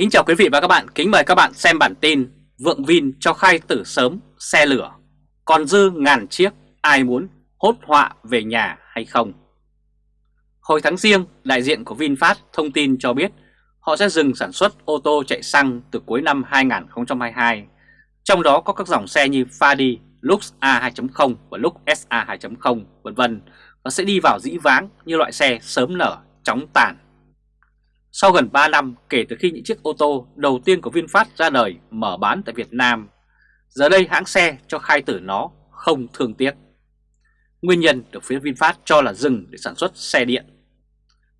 Kính chào quý vị và các bạn, kính mời các bạn xem bản tin Vượng Vin cho khai tử sớm xe lửa. Còn dư ngàn chiếc, ai muốn hốt họa về nhà hay không? Hồi tháng riêng, đại diện của VinFast thông tin cho biết họ sẽ dừng sản xuất ô tô chạy xăng từ cuối năm 2022 Trong đó có các dòng xe như Fadi, Lux A2.0 và Lux SA 2.0 vân vân. Và sẽ đi vào dĩ vãng như loại xe sớm nở, chóng tàn sau gần 3 năm kể từ khi những chiếc ô tô đầu tiên của VinFast ra đời mở bán tại Việt Nam, giờ đây hãng xe cho khai tử nó không thương tiếc. Nguyên nhân được phía VinFast cho là dừng để sản xuất xe điện.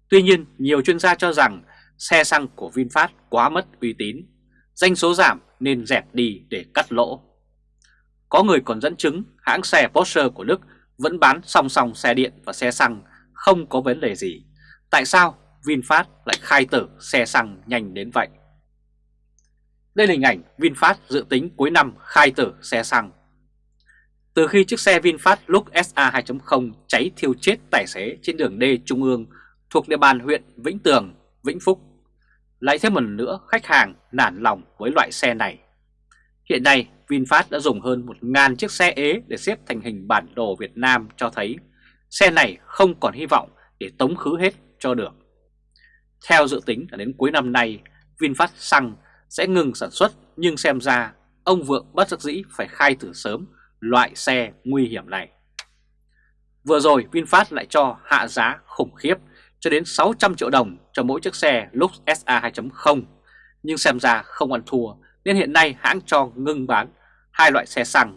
Tuy nhiên, nhiều chuyên gia cho rằng xe xăng của VinFast quá mất uy tín, danh số giảm nên dẹp đi để cắt lỗ. Có người còn dẫn chứng hãng xe Porsche của Đức vẫn bán song song xe điện và xe xăng không có vấn đề gì. Tại sao VinFast lại khai tử xe xăng nhanh đến vậy. Đây là hình ảnh VinFast dự tính cuối năm khai tử xe xăng. Từ khi chiếc xe VinFast Lux SA 2.0 cháy thiêu chết tài xế trên đường D Trung ương thuộc địa bàn huyện Vĩnh Tường, Vĩnh Phúc, lại thêm một nữa khách hàng nản lòng với loại xe này. Hiện nay VinFast đã dùng hơn 1.000 chiếc xe ế để xếp thành hình bản đồ Việt Nam cho thấy xe này không còn hy vọng để tống khứ hết cho được. Theo dự tính là đến cuối năm nay, VinFast xăng sẽ ngừng sản xuất nhưng xem ra ông Vượng bất đắc dĩ phải khai tử sớm loại xe nguy hiểm này. Vừa rồi VinFast lại cho hạ giá khủng khiếp cho đến 600 triệu đồng cho mỗi chiếc xe Lux SA 2.0 nhưng xem ra không ăn thua nên hiện nay hãng cho ngưng bán hai loại xe xăng.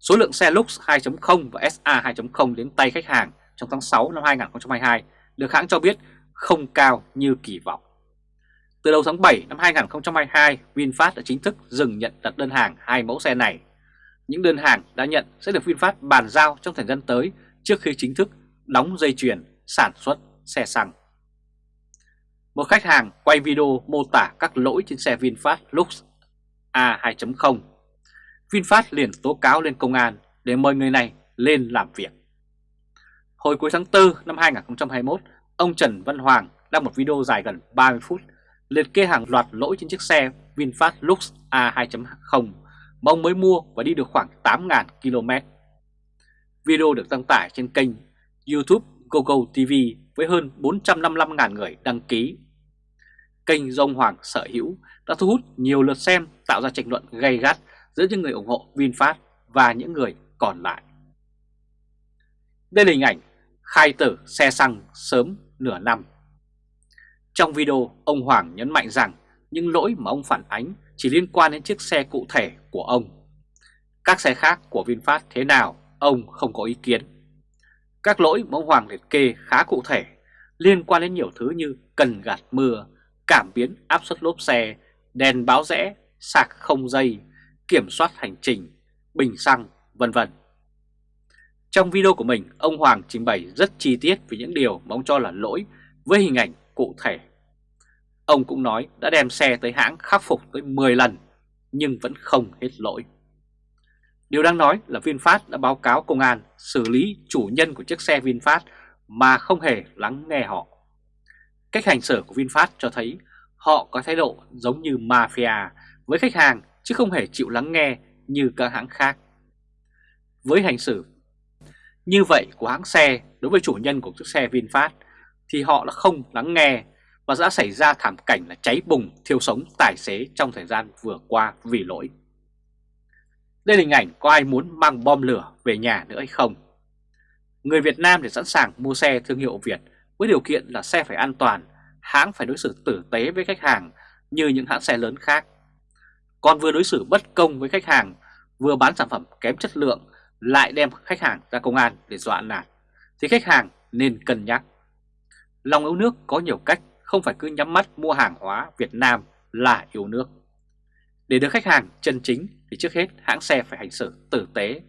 Số lượng xe Lux 2.0 và SA 2.0 đến tay khách hàng trong tháng 6 năm 2022 được hãng cho biết không cao như kỳ vọng. Từ đầu tháng 7 năm 2022, VinFast đã chính thức dừng nhận đặt đơn hàng hai mẫu xe này. Những đơn hàng đã nhận sẽ được VinFast bàn giao trong thời gian tới trước khi chính thức đóng dây chuyền sản xuất xe xăng. Một khách hàng quay video mô tả các lỗi trên xe VinFast Lux A2.0. VinFast liền tố cáo lên công an để mời người này lên làm việc. Hồi cuối tháng 4 năm 2021, Ông Trần Văn Hoàng đăng một video dài gần 30 phút, liệt kê hàng loạt lỗi trên chiếc xe VinFast Lux A2.0 mà ông mới mua và đi được khoảng 8.000 km. Video được đăng tải trên kênh YouTube GoGo TV với hơn 455.000 người đăng ký. Kênh do ông Hoàng sở hữu đã thu hút nhiều lượt xem, tạo ra tranh luận gay gắt giữa những người ủng hộ VinFast và những người còn lại. Đây là hình ảnh khai tử xe xăng sớm nửa năm. Trong video, ông Hoàng nhấn mạnh rằng những lỗi mà ông phản ánh chỉ liên quan đến chiếc xe cụ thể của ông. Các xe khác của VinFast thế nào, ông không có ý kiến. Các lỗi mà ông Hoàng liệt kê khá cụ thể, liên quan đến nhiều thứ như cần gạt mưa, cảm biến áp suất lốp xe, đèn báo rẽ, sạc không dây, kiểm soát hành trình, bình xăng, vân vân. Trong video của mình, ông Hoàng trình bày rất chi tiết về những điều mà ông cho là lỗi với hình ảnh cụ thể. Ông cũng nói đã đem xe tới hãng khắc phục tới 10 lần nhưng vẫn không hết lỗi. Điều đang nói là VinFast đã báo cáo công an xử lý chủ nhân của chiếc xe VinFast mà không hề lắng nghe họ. Cách hành xử của VinFast cho thấy họ có thái độ giống như mafia với khách hàng chứ không hề chịu lắng nghe như các hãng khác. Với hành xử như vậy của hãng xe đối với chủ nhân của chiếc xe VinFast thì họ đã không lắng nghe và đã xảy ra thảm cảnh là cháy bùng thiêu sống tài xế trong thời gian vừa qua vì lỗi. Đây là hình ảnh có ai muốn mang bom lửa về nhà nữa hay không? Người Việt Nam thì sẵn sàng mua xe thương hiệu Việt với điều kiện là xe phải an toàn, hãng phải đối xử tử tế với khách hàng như những hãng xe lớn khác. Còn vừa đối xử bất công với khách hàng, vừa bán sản phẩm kém chất lượng lại đem khách hàng ra công an để dọa nạt, thì khách hàng nên cân nhắc. Lòng yêu nước có nhiều cách, không phải cứ nhắm mắt mua hàng hóa Việt Nam là yêu nước. Để được khách hàng chân chính thì trước hết hãng xe phải hành xử tử tế.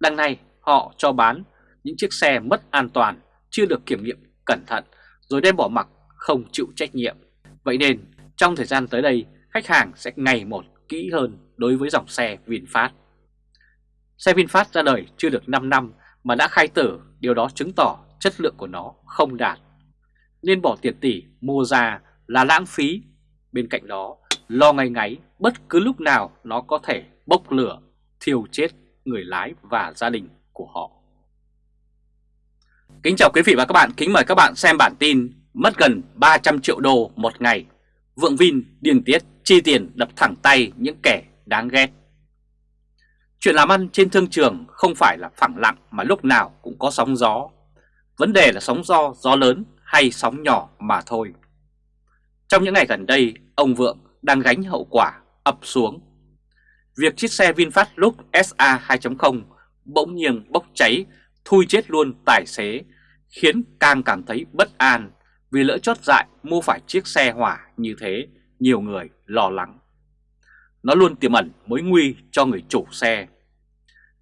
Đằng này họ cho bán những chiếc xe mất an toàn, chưa được kiểm nghiệm cẩn thận, rồi đem bỏ mặc không chịu trách nhiệm. Vậy nên trong thời gian tới đây, khách hàng sẽ ngày một kỹ hơn đối với dòng xe VinFast. Xe VinFast ra đời chưa được 5 năm mà đã khai tử, điều đó chứng tỏ chất lượng của nó không đạt. Nên bỏ tiền tỷ mua ra là lãng phí, bên cạnh đó lo ngay ngáy bất cứ lúc nào nó có thể bốc lửa, thiêu chết người lái và gia đình của họ. Kính chào quý vị và các bạn, kính mời các bạn xem bản tin mất gần 300 triệu đô một ngày. Vượng Vin điên tiết chi tiền đập thẳng tay những kẻ đáng ghét. Chuyện làm ăn trên thương trường không phải là phẳng lặng mà lúc nào cũng có sóng gió. Vấn đề là sóng gió, gió lớn hay sóng nhỏ mà thôi. Trong những ngày gần đây, ông Vượng đang gánh hậu quả ập xuống. Việc chiếc xe VinFast lúc SA 2.0 bỗng nhiên bốc cháy, thui chết luôn tài xế, khiến càng cảm thấy bất an vì lỡ chót dại mua phải chiếc xe hỏa như thế, nhiều người lo lắng. Nó luôn tiềm ẩn mối nguy cho người chủ xe.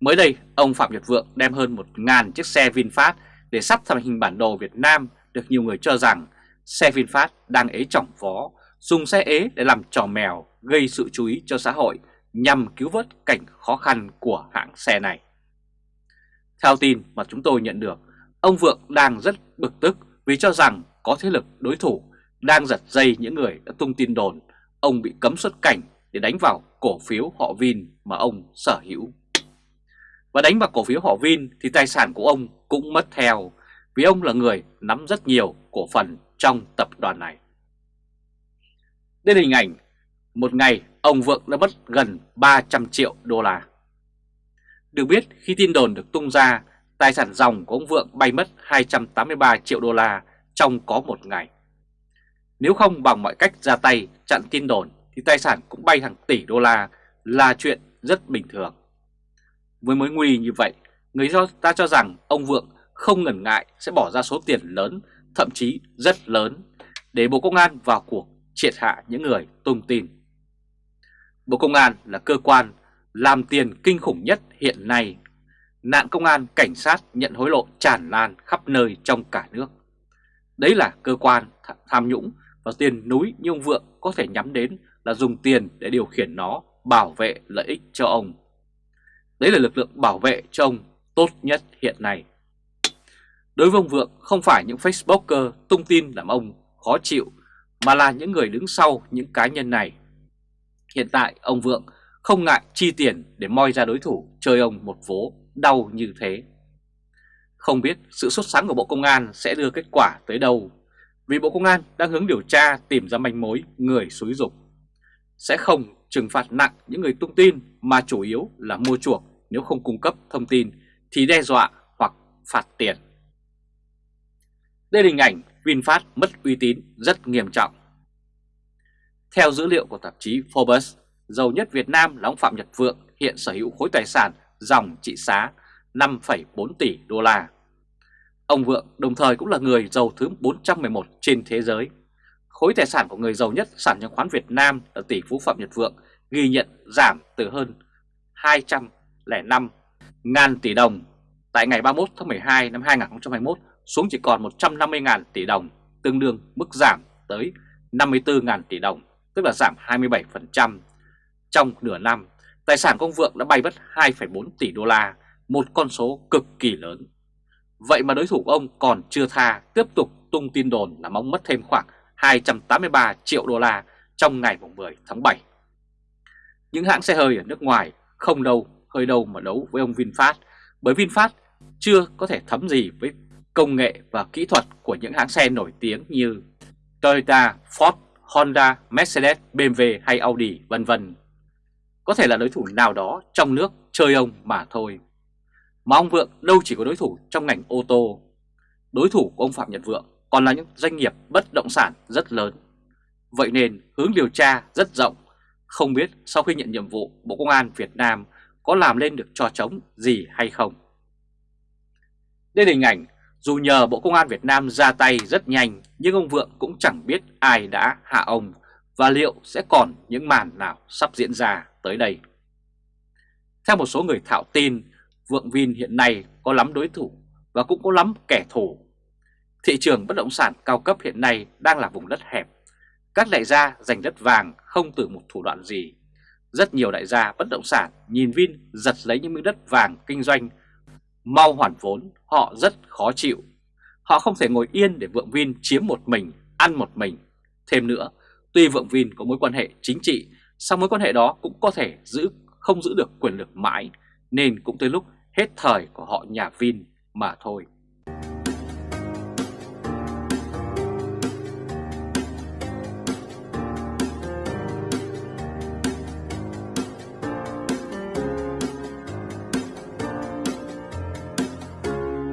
Mới đây, ông Phạm Nhật Vượng đem hơn 1.000 chiếc xe VinFast để sắp thành hình bản đồ Việt Nam được nhiều người cho rằng xe VinFast đang ế trọng phó, dùng xe ế để làm trò mèo gây sự chú ý cho xã hội nhằm cứu vớt cảnh khó khăn của hãng xe này. Theo tin mà chúng tôi nhận được, ông Vượng đang rất bực tức vì cho rằng có thế lực đối thủ đang giật dây những người đã tung tin đồn ông bị cấm xuất cảnh để đánh vào cổ phiếu họ Vin mà ông sở hữu. Và đánh vào cổ phiếu họ Vin thì tài sản của ông cũng mất theo vì ông là người nắm rất nhiều cổ phần trong tập đoàn này. Đây là hình ảnh một ngày ông Vượng đã mất gần 300 triệu đô la. Được biết khi tin đồn được tung ra, tài sản dòng của ông Vượng bay mất 283 triệu đô la trong có một ngày. Nếu không bằng mọi cách ra tay chặn tin đồn thì tài sản cũng bay hàng tỷ đô la là chuyện rất bình thường. Với mối nguy như vậy, người ta cho rằng ông Vượng không ngần ngại sẽ bỏ ra số tiền lớn, thậm chí rất lớn, để Bộ Công an vào cuộc triệt hạ những người tung tin. Bộ Công an là cơ quan làm tiền kinh khủng nhất hiện nay. Nạn công an cảnh sát nhận hối lộ tràn lan khắp nơi trong cả nước. Đấy là cơ quan tham nhũng và tiền núi như ông Vượng có thể nhắm đến là dùng tiền để điều khiển nó, bảo vệ lợi ích cho ông. Đấy là lực lượng bảo vệ cho ông tốt nhất hiện nay. Đối với ông Vượng, không phải những Facebooker tung tin làm ông khó chịu, mà là những người đứng sau những cá nhân này. Hiện tại, ông Vượng không ngại chi tiền để moi ra đối thủ chơi ông một vố đau như thế. Không biết sự xuất sáng của Bộ Công an sẽ đưa kết quả tới đâu, vì Bộ Công an đang hướng điều tra tìm ra manh mối người xúi dục. Sẽ không trừng phạt nặng những người tung tin mà chủ yếu là mua chuộc nếu không cung cấp thông tin thì đe dọa hoặc phạt tiền. Đây là hình ảnh VinFast mất uy tín rất nghiêm trọng. Theo dữ liệu của tạp chí Forbes, giàu nhất Việt Nam là ông Phạm Nhật Vượng hiện sở hữu khối tài sản dòng trị giá 5,4 tỷ đô la. Ông Vượng đồng thời cũng là người giàu thứ 411 trên thế giới. Khối tài sản của người giàu nhất sản chứng khoán Việt Nam là tỷ phú Phạm Nhật Vượng ghi nhận giảm từ hơn 205 ngàn tỷ đồng tại ngày 31 tháng 12 năm 2021 xuống chỉ còn 150.000 tỷ đồng, tương đương mức giảm tới 54.000 tỷ đồng, tức là giảm 27%. Trong nửa năm, tài sản công vượng đã bay mất 2,4 tỷ đô la, một con số cực kỳ lớn. Vậy mà đối thủ ông còn chưa tha, tiếp tục tung tin đồn là mong mất thêm khoảng 283 triệu đô la trong ngày 10 tháng 7. Những hãng xe hơi ở nước ngoài không đâu hơi đâu mà đấu với ông VinFast, bởi VinFast chưa có thể thấm gì với công nghệ và kỹ thuật của những hãng xe nổi tiếng như Toyota, Ford, Honda, Mercedes, BMW hay Audi vân vân. Có thể là đối thủ nào đó trong nước chơi ông mà thôi. Mà ông Vượng đâu chỉ có đối thủ trong ngành ô tô. Đối thủ của ông Phạm Nhật Vượng còn là những doanh nghiệp bất động sản rất lớn. Vậy nên hướng điều tra rất rộng. Không biết sau khi nhận nhiệm vụ Bộ Công an Việt Nam có làm lên được trò trống gì hay không. Đây là hình ảnh dù nhờ Bộ Công an Việt Nam ra tay rất nhanh nhưng ông Vượng cũng chẳng biết ai đã hạ ông và liệu sẽ còn những màn nào sắp diễn ra tới đây. Theo một số người thạo tin, Vượng Vin hiện nay có lắm đối thủ và cũng có lắm kẻ thù. Thị trường bất động sản cao cấp hiện nay đang là vùng đất hẹp. Các đại gia giành đất vàng không từ một thủ đoạn gì. Rất nhiều đại gia bất động sản nhìn Vin giật lấy những miếng đất vàng kinh doanh mau hoàn vốn, họ rất khó chịu. Họ không thể ngồi yên để Vượng Vin chiếm một mình, ăn một mình. Thêm nữa, Tuy Vượng Vin có mối quan hệ chính trị, song mối quan hệ đó cũng có thể giữ không giữ được quyền lực mãi, nên cũng tới lúc hết thời của họ nhà Vin mà thôi.